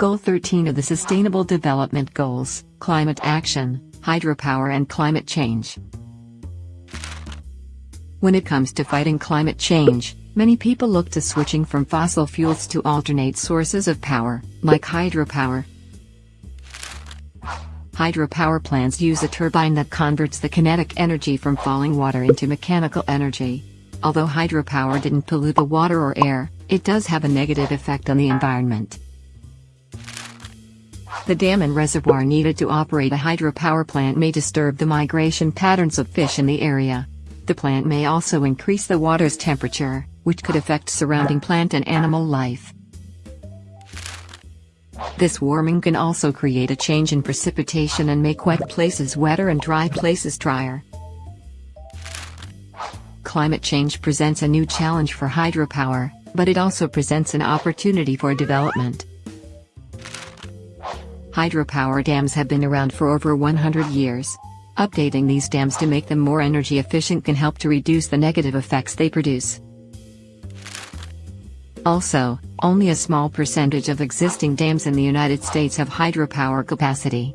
Goal 13 of the Sustainable Development Goals, Climate Action, Hydropower and Climate Change. When it comes to fighting climate change, many people look to switching from fossil fuels to alternate sources of power, like hydropower. Hydropower plants use a turbine that converts the kinetic energy from falling water into mechanical energy. Although hydropower didn't pollute the water or air, it does have a negative effect on the environment. The dam and reservoir needed to operate a hydropower plant may disturb the migration patterns of fish in the area. The plant may also increase the water's temperature, which could affect surrounding plant and animal life. This warming can also create a change in precipitation and make wet places wetter and dry places drier. Climate change presents a new challenge for hydropower, but it also presents an opportunity for development. Hydropower dams have been around for over 100 years. Updating these dams to make them more energy efficient can help to reduce the negative effects they produce. Also, only a small percentage of existing dams in the United States have hydropower capacity.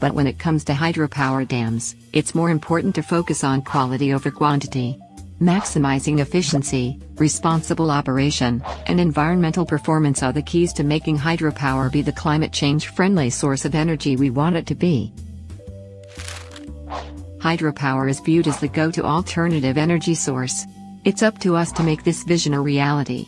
But when it comes to hydropower dams, it's more important to focus on quality over quantity. Maximizing efficiency, responsible operation, and environmental performance are the keys to making hydropower be the climate change friendly source of energy we want it to be. Hydropower is viewed as the go to alternative energy source. It's up to us to make this vision a reality.